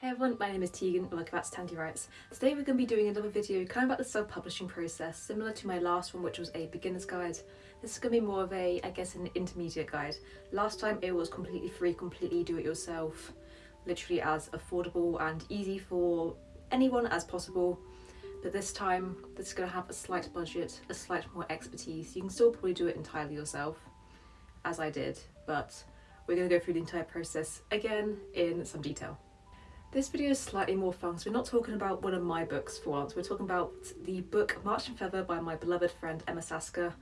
Hey everyone, my name is Tegan and welcome back to Tandy Writes. Today we're going to be doing another video kind of about the self-publishing process, similar to my last one which was a beginner's guide. This is going to be more of a, I guess, an intermediate guide. Last time it was completely free, completely do-it-yourself, literally as affordable and easy for anyone as possible. But this time, this is going to have a slight budget, a slight more expertise. You can still probably do it entirely yourself, as I did, but we're going to go through the entire process again in some detail. This video is slightly more fun, so we're not talking about one of my books for once, we're talking about the book March and Feather by my beloved friend Emma Sasker,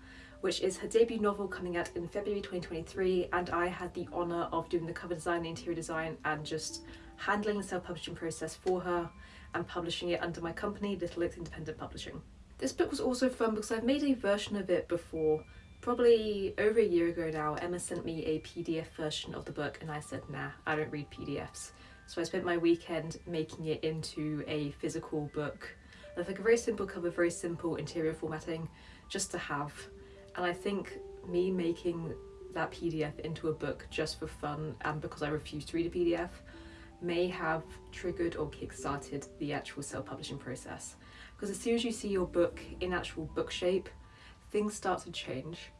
which is her debut novel coming out in February 2023 and I had the honour of doing the cover design, the interior design and just handling the self-publishing process for her and publishing it under my company, Little Oaks Independent Publishing. This book was also fun because I've made a version of it before, probably over a year ago now. Emma sent me a PDF version of the book and I said nah, I don't read PDFs. So I spent my weekend making it into a physical book. With like a very simple cover, very simple interior formatting, just to have. And I think me making that PDF into a book just for fun and because I refuse to read a PDF may have triggered or kick-started the actual self-publishing process. Because as soon as you see your book in actual book shape, things start to change.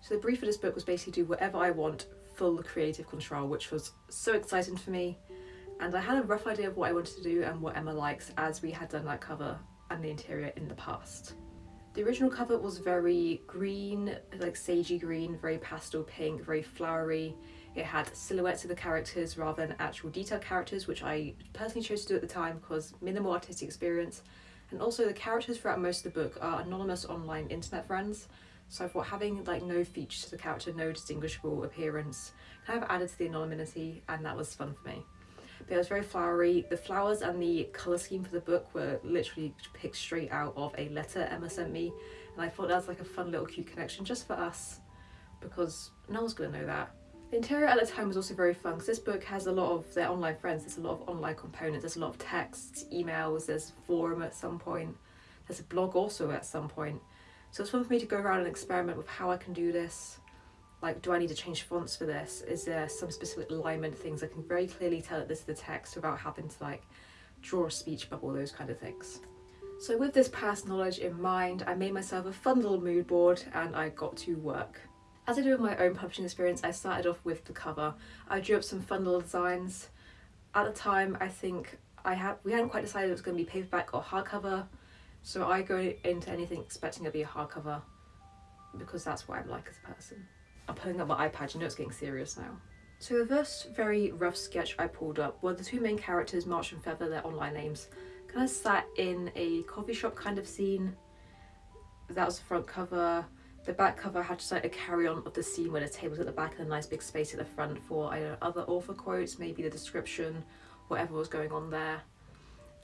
So the brief of this book was basically do whatever I want, full creative control, which was so exciting for me and I had a rough idea of what I wanted to do and what Emma likes as we had done that cover and the interior in the past. The original cover was very green, like sagey green, very pastel pink, very flowery. It had silhouettes of the characters rather than actual detailed characters, which I personally chose to do at the time because minimal artistic experience. And also the characters throughout most of the book are anonymous online internet friends. So I thought having like no features to the character, no distinguishable appearance, kind of added to the anonymity and that was fun for me but it was very flowery. The flowers and the colour scheme for the book were literally picked straight out of a letter Emma sent me and I thought that was like a fun little cute connection just for us because no one's gonna know that. The interior at the time was also very fun because this book has a lot of their online friends, there's a lot of online components, there's a lot of texts, emails, there's forum at some point, there's a blog also at some point. So it's fun for me to go around and experiment with how I can do this like do I need to change fonts for this? Is there some specific alignment things I can very clearly tell that this is the text without having to like draw a speech bubble, those kind of things. So with this past knowledge in mind, I made myself a fun little mood board and I got to work. As I do with my own publishing experience, I started off with the cover. I drew up some fun little designs. At the time, I think I had we hadn't quite decided it was going to be paperback or hardcover, so I go into anything expecting it to be a hardcover because that's what I'm like as a person. I'm pulling up my iPad, you know it's getting serious now. So the first very rough sketch I pulled up were the two main characters, March and Feather, their online names, kind of sat in a coffee shop kind of scene. That was the front cover. The back cover had just like a carry-on of the scene where the table's at the back and a nice big space at the front for I don't know, other author quotes, maybe the description, whatever was going on there.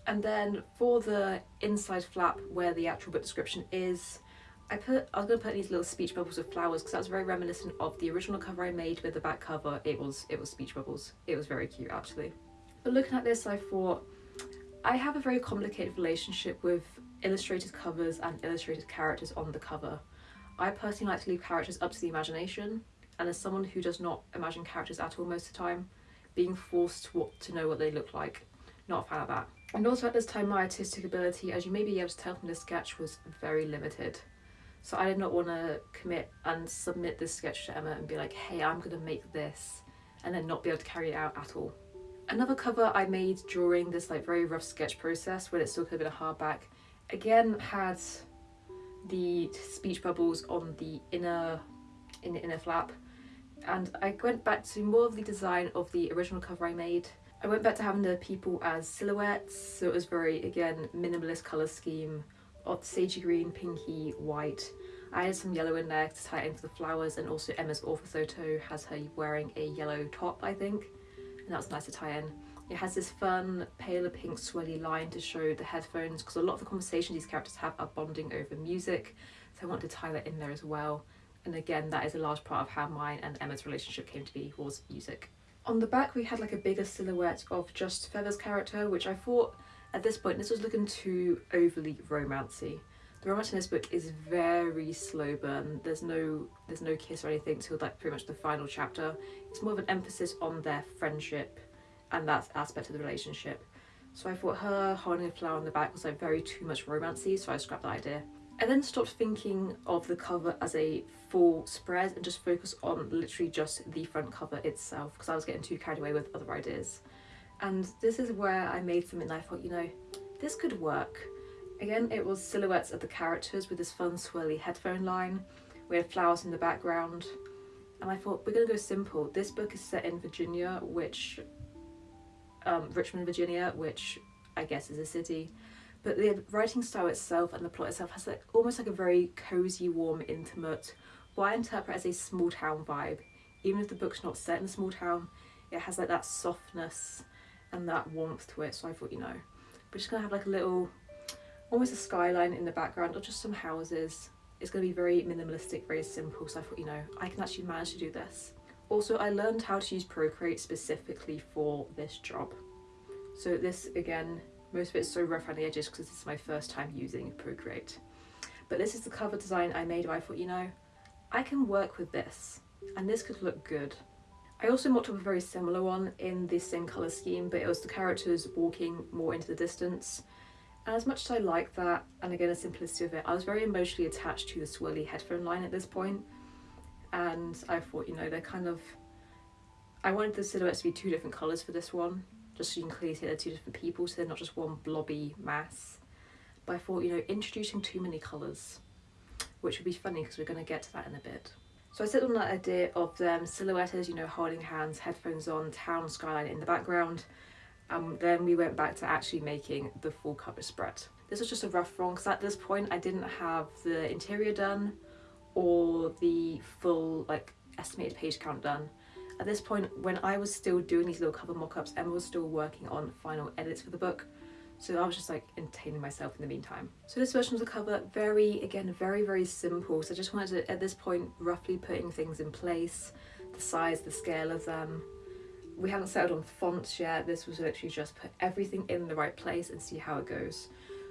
And then for the inside flap where the actual book description is, I put I was gonna put these little speech bubbles with flowers because that was very reminiscent of the original cover I made with the back cover. It was it was speech bubbles. It was very cute actually. But looking at this I thought I have a very complicated relationship with illustrated covers and illustrated characters on the cover. I personally like to leave characters up to the imagination and as someone who does not imagine characters at all most of the time, being forced to, to know what they look like, not a fan of that. And also at this time my artistic ability, as you may be able to tell from this sketch, was very limited. So I did not want to commit and submit this sketch to Emma and be like, hey, I'm going to make this and then not be able to carry it out at all. Another cover I made during this like very rough sketch process when it still could have been a hardback, again had the speech bubbles on the inner, in the inner flap and I went back to more of the design of the original cover I made. I went back to having the people as silhouettes, so it was very, again, minimalist colour scheme, of sagey green, pinky, white. I added some yellow in there to tie it into the flowers and also Emma's author photo has her wearing a yellow top I think and that's nice to tie in. It has this fun paler pink swirly line to show the headphones because a lot of the conversations these characters have are bonding over music so I want to tie that in there as well and again that is a large part of how mine and Emma's relationship came to be was music. On the back we had like a bigger silhouette of just Feather's character which I thought at this point, this was looking too overly romancy. The romance in this book is very slow burn. There's no there's no kiss or anything till like pretty much the final chapter. It's more of an emphasis on their friendship and that aspect of the relationship. So I thought her holding a flower on the back was like very too much romancy, so I scrapped that idea. I then stopped thinking of the cover as a full spread and just focused on literally just the front cover itself because I was getting too carried away with other ideas. And this is where I made something I thought, you know, this could work. Again, it was silhouettes of the characters with this fun swirly headphone line. We had flowers in the background. And I thought, we're to go simple. This book is set in Virginia, which... Um, Richmond, Virginia, which I guess is a city but the writing style itself and the plot itself has like almost like a very cozy warm intimate what i interpret as a small town vibe even if the book's not set in a small town it has like that softness and that warmth to it so i thought you know we're just gonna have like a little almost a skyline in the background or just some houses it's to be very minimalistic very simple so i thought you know i can actually manage to do this also i learned how to use procreate specifically for this job so this again most of it's so rough around the edges because this is my first time using Procreate. But this is the cover design I made where I thought, you know, I can work with this and this could look good. I also mocked up a very similar one in the same colour scheme, but it was the characters walking more into the distance. And as much as I like that, and again the simplicity of it, I was very emotionally attached to the swirly headphone line at this point. And I thought, you know, they're kind of... I wanted the silhouettes to be two different colours for this one, just so you can clearly see they're two different people so they're not just one blobby mass but I thought you know introducing too many colours which would be funny because we're going to get to that in a bit. So I settled on that idea of them silhouettes, you know, holding hands, headphones on, town skyline in the background. And then we went back to actually making the full cover spread. This was just a rough one because at this point I didn't have the interior done or the full like estimated page count done. At this point, when I was still doing these little cover mock-ups, Emma was still working on final edits for the book. So I was just like entertaining myself in the meantime. So this version of the cover, very, again, very, very simple. So I just wanted to, at this point, roughly putting things in place, the size, the scale of them. We haven't settled on fonts yet. This was literally just put everything in the right place and see how it goes.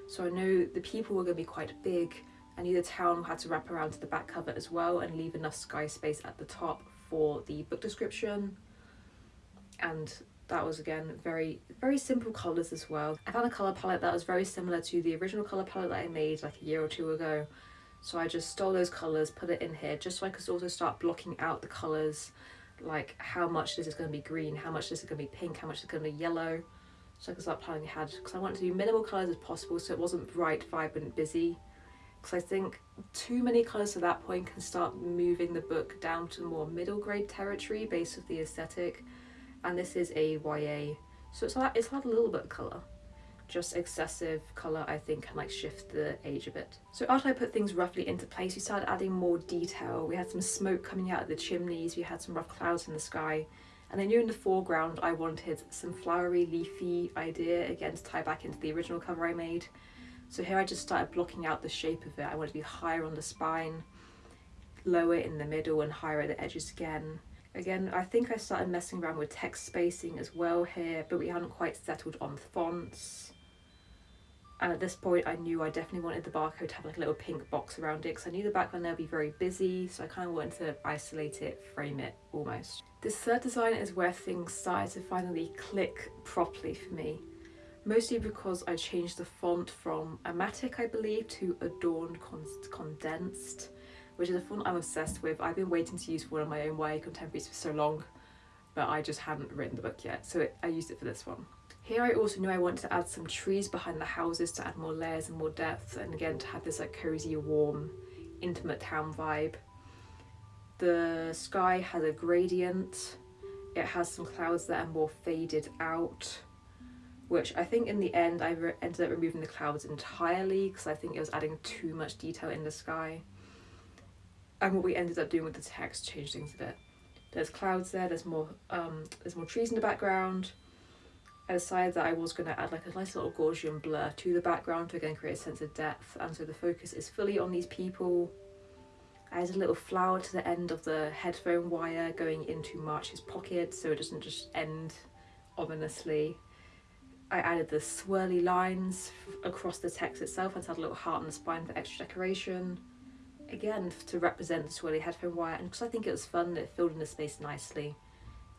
So I know the people were going to be quite big. I knew the town had to wrap around to the back cover as well and leave enough sky space at the top for the book description and that was again very very simple colours as well. I found a colour palette that was very similar to the original colour palette that I made like a year or two ago. So I just stole those colours, put it in here just so I could also start blocking out the colours like how much this is going to be green, how much this is going to be pink, how much is going to be yellow. So I could start planning ahead because I wanted to do minimal colours as possible so it wasn't bright, vibrant, busy. Because I think too many colours at that point can start moving the book down to more middle grade territory based off the aesthetic and this is a YA so it's had, it's had a little bit of colour just excessive colour I think can like shift the age a bit. So after I put things roughly into place we started adding more detail. We had some smoke coming out of the chimneys, we had some rough clouds in the sky and I knew in the foreground I wanted some flowery leafy idea again to tie back into the original cover I made so here I just started blocking out the shape of it. I want to be higher on the spine, lower in the middle and higher at the edges again. Again, I think I started messing around with text spacing as well here, but we hadn't quite settled on fonts. And at this point, I knew I definitely wanted the barcode to have like a little pink box around it because I knew the background there would be very busy, so I kind of wanted to isolate it, frame it almost. This third design is where things started to finally click properly for me mostly because I changed the font from Amatic I believe to Adorned Con Condensed which is a font I'm obsessed with. I've been waiting to use one of my own YA contemporaries for so long but I just hadn't written the book yet so it, I used it for this one. Here I also knew I wanted to add some trees behind the houses to add more layers and more depth and again to have this like cozy, warm, intimate town vibe. The sky has a gradient, it has some clouds that are more faded out which I think in the end I ended up removing the clouds entirely because I think it was adding too much detail in the sky. And what we ended up doing with the text changed things a bit. There's clouds there, there's more um, there's more trees in the background. I decided that I was going to add like a nice little Gaussian blur to the background to again create a sense of depth and so the focus is fully on these people. I added a little flower to the end of the headphone wire going into March's pocket so it doesn't just end ominously I added the swirly lines across the text itself and had a little heart on the spine for extra decoration. Again, to represent the swirly headphone wire, and because I think it was fun, it filled in the space nicely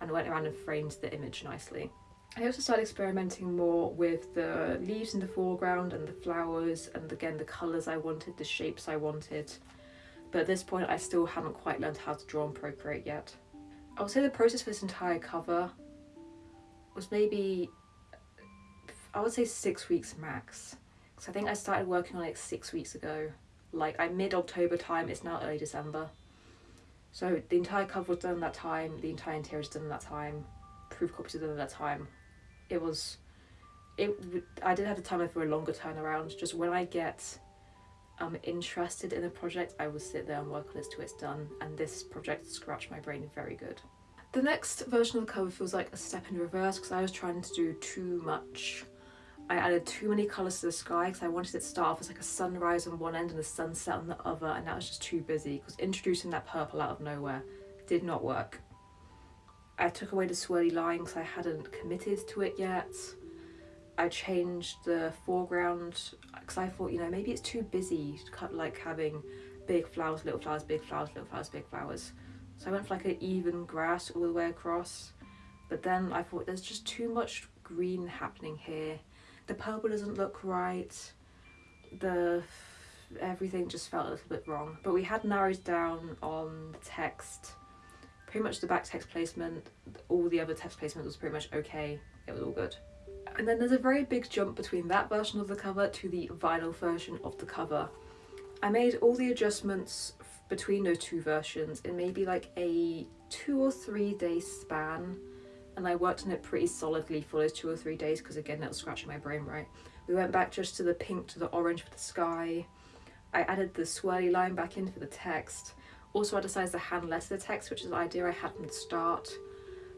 and went around and framed the image nicely. I also started experimenting more with the leaves in the foreground and the flowers and again the colours I wanted, the shapes I wanted. But at this point I still haven't quite learned how to draw and Procreate yet. I would say the process for this entire cover was maybe, I would say six weeks max. Because I think I started working on it six weeks ago. Like I mid-October time, it's now early December. So the entire cover was done at that time, the entire interior was done at that time, proof copies were done at that time it was it I did have the time for a longer turnaround just when I get um interested in a project I will sit there and work on it till it's done and this project scratched my brain very good. The next version of the cover feels like a step in reverse because I was trying to do too much. I added too many colours to the sky because I wanted it to start off as like a sunrise on one end and a sunset on the other and that was just too busy because introducing that purple out of nowhere did not work. I took away the swirly line because I hadn't committed to it yet. I changed the foreground because I thought, you know, maybe it's too busy to cut like having big flowers, little flowers, big flowers, little flowers, big flowers. So I went for like an even grass all the way across. But then I thought there's just too much green happening here. The purple doesn't look right. The everything just felt a little bit wrong. But we had narrowed down on the text pretty much the back text placement, all the other text placement was pretty much okay, it was all good. And then there's a very big jump between that version of the cover to the vinyl version of the cover. I made all the adjustments between those two versions in maybe like a two or three day span and I worked on it pretty solidly for those two or three days because again that was scratching my brain right. We went back just to the pink to the orange for the sky. I added the swirly line back in for the text also I decided to hand letter the text, which is an idea I had from the start,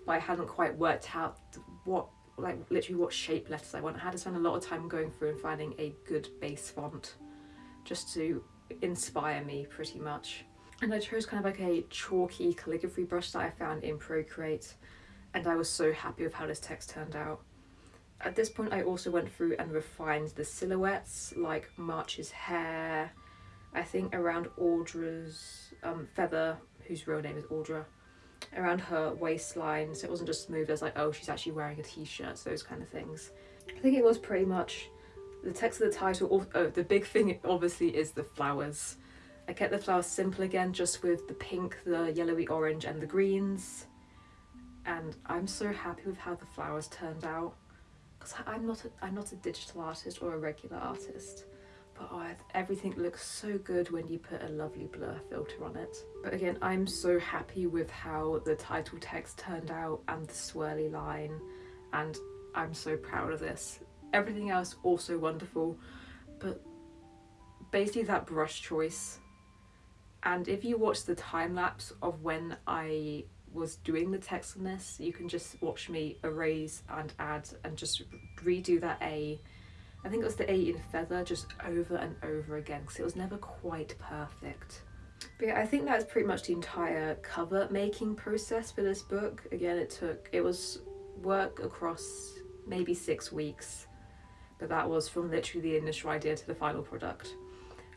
but I hadn't quite worked out what, like literally what shape letters I want. I had to spend a lot of time going through and finding a good base font just to inspire me pretty much. And I chose kind of like a chalky calligraphy brush that I found in Procreate and I was so happy with how this text turned out. At this point I also went through and refined the silhouettes like March's hair, I think around Audra's um, feather, whose real name is Audra, around her waistline so it wasn't just smooth as like oh she's actually wearing a t-shirt those kind of things. I think it was pretty much the text of the title, oh the big thing obviously is the flowers. I kept the flowers simple again just with the pink, the yellowy orange and the greens and I'm so happy with how the flowers turned out because I'm not a, I'm not a digital artist or a regular artist but oh, everything looks so good when you put a lovely blur filter on it. But again, I'm so happy with how the title text turned out and the swirly line and I'm so proud of this. Everything else also wonderful, but basically that brush choice and if you watch the time lapse of when I was doing the text on this, you can just watch me erase and add and just redo that A I think it was the A in feather just over and over again because it was never quite perfect. But yeah, I think that's pretty much the entire cover making process for this book. Again, it took, it was work across maybe six weeks, but that was from literally the initial idea to the final product.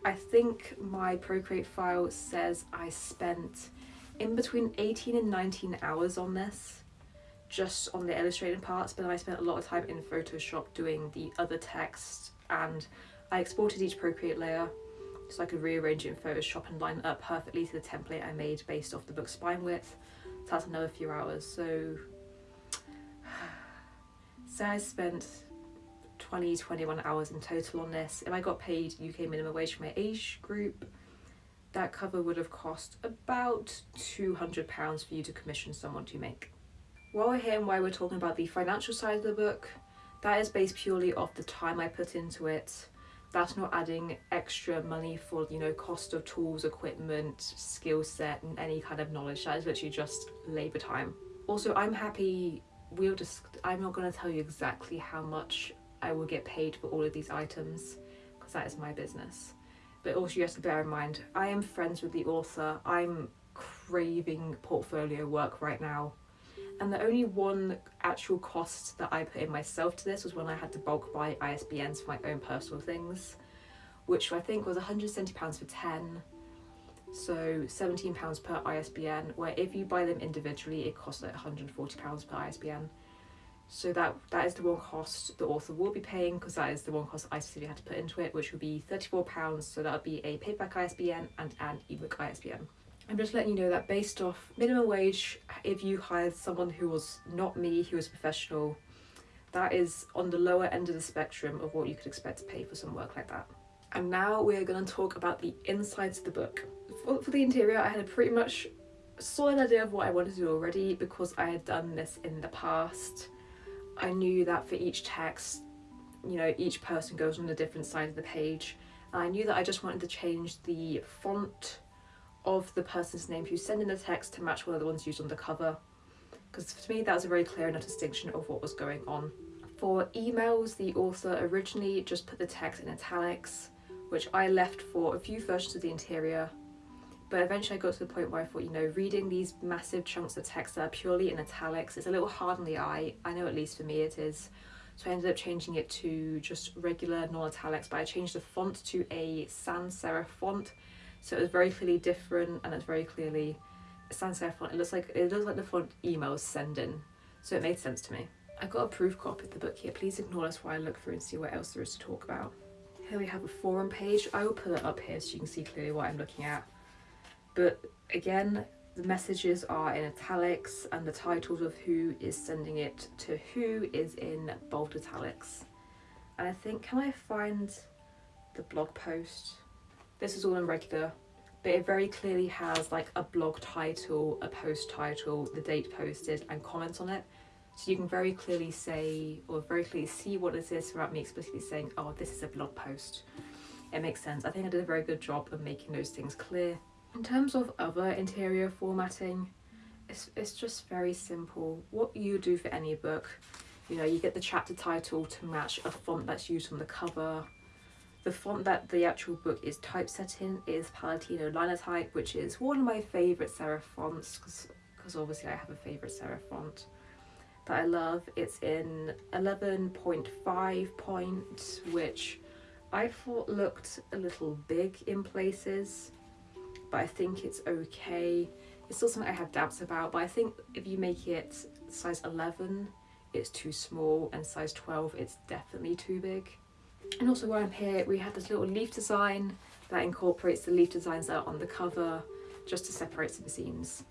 I think my Procreate file says I spent in between 18 and 19 hours on this just on the illustrating parts but I spent a lot of time in Photoshop doing the other text and I exported each Procreate layer so I could rearrange it in Photoshop and line it up perfectly to the template I made based off the book's spine width. So that's another few hours. So, so I spent 20, 21 hours in total on this. If I got paid UK minimum wage for my age group, that cover would have cost about £200 for you to commission someone to make. While we're here and while we're talking about the financial side of the book, that is based purely off the time I put into it. That's not adding extra money for, you know, cost of tools, equipment, skill set, and any kind of knowledge. That is literally just labour time. Also, I'm happy, we'll just, I'm not going to tell you exactly how much I will get paid for all of these items, because that is my business. But also you have to bear in mind, I am friends with the author. I'm craving portfolio work right now and the only one actual cost that I put in myself to this was when I had to bulk buy ISBNs for my own personal things, which I think was £170 for 10, so £17 per ISBN, where if you buy them individually it costs like £140 per ISBN. So that that is the one cost the author will be paying because that is the one cost I specifically had to put into it, which would be £34. So that would be a paperback ISBN and an ebook ISBN. I'm just letting you know that based off minimum wage, if you hired someone who was not me, who was professional, that is on the lower end of the spectrum of what you could expect to pay for some work like that. And now we are going to talk about the insides of the book. For, for the interior, I had a pretty much solid idea of what I wanted to do already because I had done this in the past. I knew that for each text, you know, each person goes on a different side of the page. And I knew that I just wanted to change the font of the person's name who's sending the text to match one of the ones used on the cover. Because to me, that was a very clear enough distinction of what was going on. For emails, the author originally just put the text in italics, which I left for a few versions of the interior. But eventually I got to the point where I thought, you know, reading these massive chunks of text that are purely in italics is a little hard on the eye. I know at least for me it is. So I ended up changing it to just regular non-italics, but I changed the font to a sans serif font, so it was very clearly different and it's very clearly sans serif font. It looks like it looks like the font emails send in. So it made sense to me. I got a proof copy of the book here. Please ignore this while I look through and see what else there is to talk about. Here we have a forum page. I will put it up here so you can see clearly what I'm looking at. But again, the messages are in italics and the titles of who is sending it to who is in bold italics. And I think, can I find the blog post? This is all in regular, but it very clearly has like a blog title, a post title, the date posted, and comments on it. So you can very clearly say, or very clearly see what it is without me explicitly saying, oh, this is a blog post. It makes sense. I think I did a very good job of making those things clear. In terms of other interior formatting, it's, it's just very simple. What you do for any book, you know, you get the chapter title to match a font that's used on the cover, the font that the actual book is typeset in is Palatino Linotype, which is one of my favourite serif fonts, because obviously I have a favourite serif font that I love. It's in 11.5 point, which I thought looked a little big in places, but I think it's okay. It's still something I have doubts about, but I think if you make it size 11, it's too small, and size 12, it's definitely too big. And also while I'm here, we have this little leaf design that incorporates the leaf designs that are on the cover just to separate some scenes.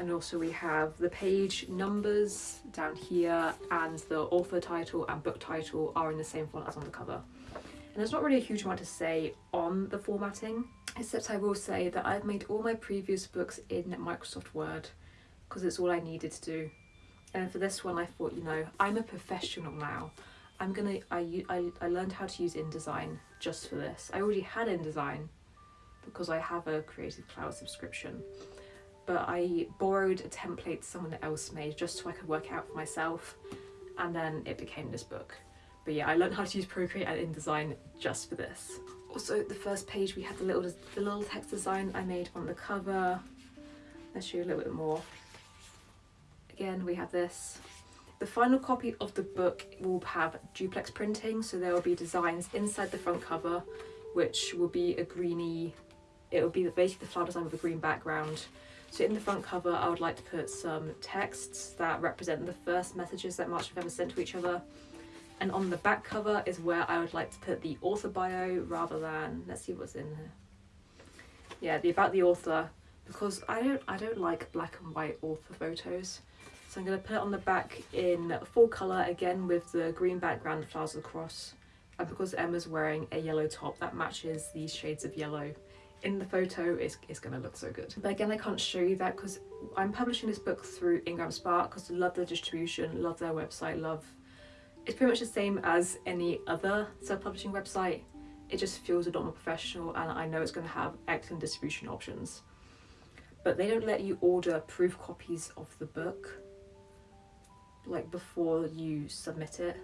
And also we have the page numbers down here and the author title and book title are in the same font as on the cover. And there's not really a huge amount to say on the formatting, except I will say that I've made all my previous books in Microsoft Word because it's all I needed to do. And for this one I thought, you know, I'm a professional now. I'm gonna, I, I, I learned how to use InDesign just for this. I already had InDesign because I have a Creative Cloud subscription, but I borrowed a template someone else made just so I could work out for myself, and then it became this book. But yeah, I learned how to use Procreate and InDesign just for this. Also, the first page we had the little the little text design I made on the cover. Let's show you a little bit more. Again, we have this the final copy of the book will have duplex printing, so there will be designs inside the front cover, which will be a greeny, it will be basically the flower design with a green background. So in the front cover, I would like to put some texts that represent the first messages that March have ever sent to each other. And on the back cover is where I would like to put the author bio rather than, let's see what's in here. Yeah, the about the author, because I don't, I don't like black and white author photos. So I'm going to put it on the back in full colour again with the green background flowers across and because Emma's wearing a yellow top that matches these shades of yellow in the photo it's, it's going to look so good. But again I can't show you that because I'm publishing this book through Ingram Spark because I love their distribution, love their website, love... It's pretty much the same as any other self-publishing website. It just feels a lot more professional and I know it's going to have excellent distribution options. But they don't let you order proof copies of the book like before you submit it,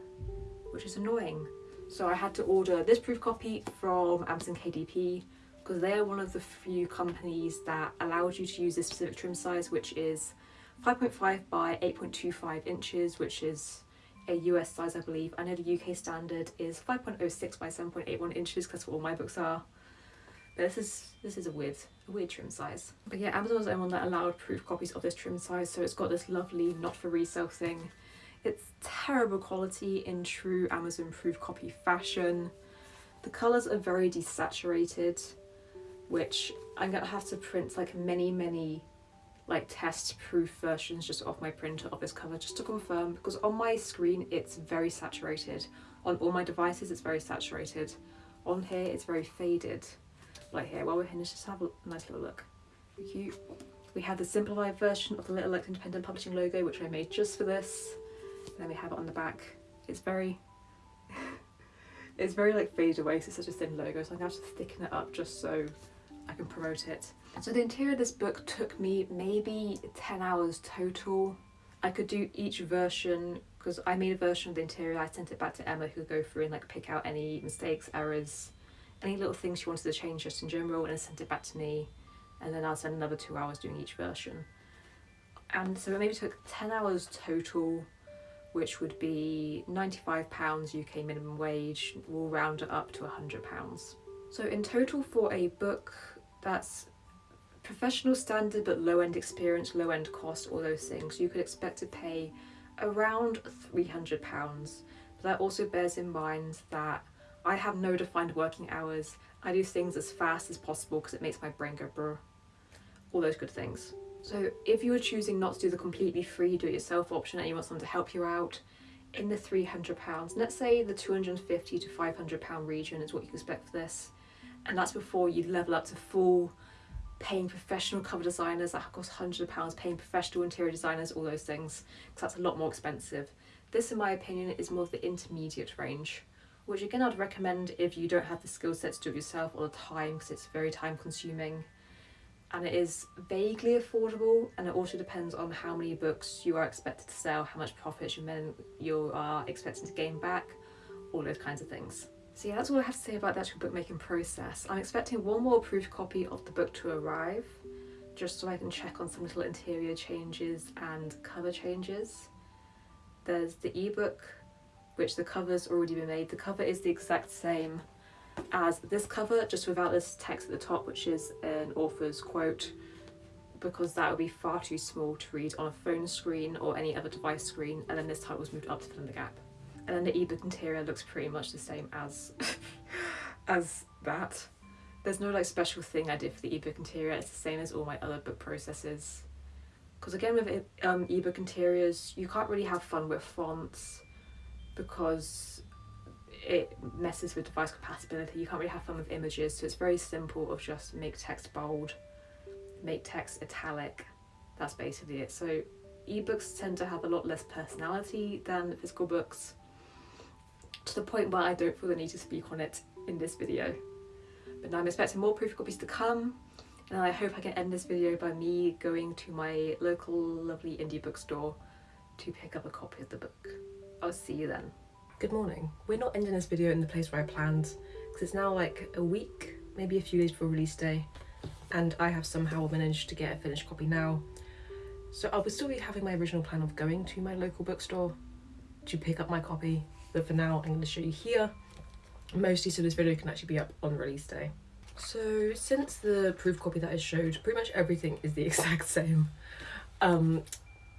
which is annoying. So I had to order this proof copy from Amazon KDP because they are one of the few companies that allows you to use this specific trim size, which is 5.5 by 8.25 inches, which is a US size, I believe. I know the UK standard is 5.06 by 7.81 inches because what all my books are. But this is this is a weird a weird trim size. But yeah, Amazon was the only one that allowed proof copies of this trim size, so it's got this lovely not for resale thing. It's terrible quality in true Amazon proof copy fashion. The colours are very desaturated, which I'm gonna have to print like many, many like test proof versions just off my printer of this cover just to confirm because on my screen it's very saturated. On all my devices it's very saturated. On here it's very faded. Like here, while we're here, let's just have a nice little look. Cute. We have the simplified version of the Little Electric Independent Publishing logo which I made just for this. And then we have it on the back. It's very it's very like faded away so it's such a thin logo so I'm have to thicken it up just so I can promote it. So the interior of this book took me maybe 10 hours total. I could do each version because I made a version of the interior, I sent it back to Emma who could go through and like pick out any mistakes, errors, any little things she wanted to change just in general and sent it back to me and then I'll spend another two hours doing each version. And so it maybe took 10 hours total which would be £95 UK minimum wage, we'll round it up to £100. So in total for a book that's professional standard but low end experience, low end cost, all those things, you could expect to pay around £300. But that also bears in mind that I have no defined working hours. I do things as fast as possible because it makes my brain go brr. All those good things. So if you are choosing not to do the completely free do-it-yourself option and you want someone to help you out, in the £300, let's say the 250 to £500 region is what you expect for this. And that's before you level up to full paying professional cover designers that cost hundreds of pounds, paying professional interior designers, all those things, because that's a lot more expensive. This, in my opinion, is more of the intermediate range, which again I'd recommend if you don't have the skill set to do it yourself all the time, because it's very time consuming. And it is vaguely affordable, and it also depends on how many books you are expected to sell, how much profit you, you are expecting to gain back, all those kinds of things. So yeah, that's all I have to say about the actual bookmaking process. I'm expecting one more proof copy of the book to arrive, just so I can check on some little interior changes and cover changes. There's the ebook, which the cover's already been made. The cover is the exact same as this cover, just without this text at the top, which is an author's quote, because that would be far too small to read on a phone screen or any other device screen, and then this title was moved up to fill in the gap and then the ebook interior looks pretty much the same as as that. There's no like special thing I did for the ebook interior, it's the same as all my other book processes. Because again with um, ebook interiors, you can't really have fun with fonts because it messes with device compatibility. You can't really have fun with images, so it's very simple of just make text bold, make text italic. That's basically it. So ebooks tend to have a lot less personality than physical books to the point where I don't feel the need to speak on it in this video. But now I'm expecting more proof copies to come and I hope I can end this video by me going to my local lovely indie bookstore to pick up a copy of the book. I'll see you then. Good morning. We're not ending this video in the place where I planned because it's now like a week, maybe a few days before release day and I have somehow managed to get a finished copy now. So I will still be having my original plan of going to my local bookstore to pick up my copy but for now I'm going to show you here. Mostly so this video can actually be up on release day. So since the proof copy that I showed pretty much everything is the exact same. Um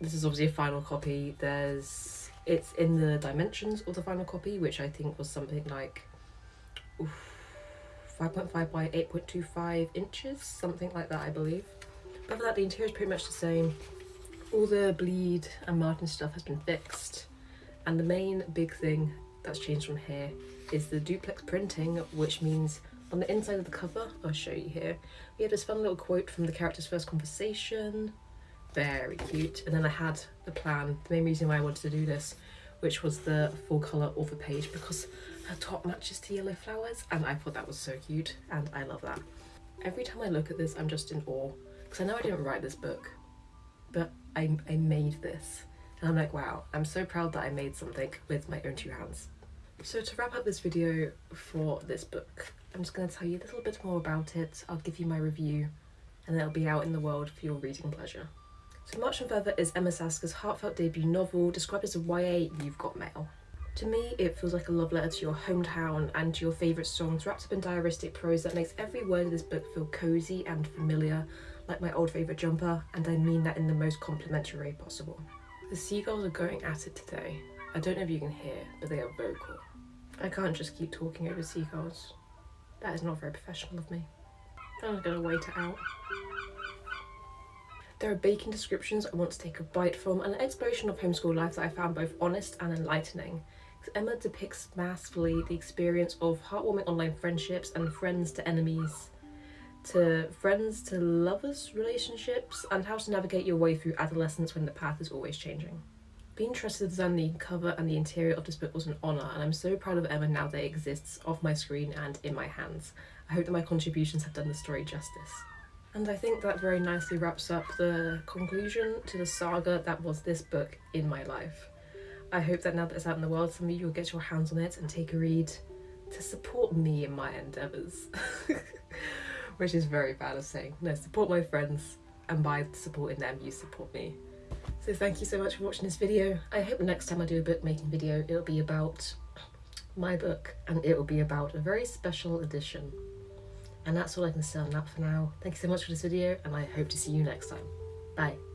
this is obviously a final copy. There's it's in the dimensions of the final copy which I think was something like 5.5 by 8.25 inches something like that I believe. But for that the interior is pretty much the same. All the bleed and margin stuff has been fixed and the main big thing that's changed from here is the duplex printing, which means on the inside of the cover, I'll show you here, we have this fun little quote from the character's first conversation. Very cute. And then I had the plan, the main reason why I wanted to do this, which was the full colour author page because her top matches to yellow flowers and I thought that was so cute and I love that. Every time I look at this, I'm just in awe because I know I didn't write this book, but I, I made this and I'm like, wow, I'm so proud that I made something with my own two hands. So to wrap up this video for this book, I'm just going to tell you a little bit more about it, I'll give you my review, and it'll be out in the world for your reading pleasure. So March and Feather is Emma Saska's heartfelt debut novel, described as a YA You've Got Mail. To me, it feels like a love letter to your hometown and to your favourite songs wrapped up in diaristic prose that makes every word of this book feel cosy and familiar, like my old favourite jumper, and I mean that in the most complimentary way possible. The seagulls are going at it today. I don't know if you can hear, but they are vocal. I can't just keep talking over seagulls. That is not very professional of me. I'm gonna wait it out. There are baking descriptions I want to take a bite from, and an exploration of homeschool life that I found both honest and enlightening. Emma depicts masterfully the experience of heartwarming online friendships and friends to enemies, to friends to lovers relationships, and how to navigate your way through adolescence when the path is always changing. Being trusted to design the cover and the interior of this book was an honour, and I'm so proud of Emma now that it exists off my screen and in my hands. I hope that my contributions have done the story justice. And I think that very nicely wraps up the conclusion to the saga that was this book in my life. I hope that now that it's out in the world, some of you will get your hands on it and take a read to support me in my endeavours. Which is very bad of saying. No, support my friends, and by supporting them, you support me. So thank you so much for watching this video. I hope next time I do a bookmaking video, it'll be about my book, and it will be about a very special edition. And that's all I can say on that for now. Thank you so much for this video, and I hope to see you next time. Bye.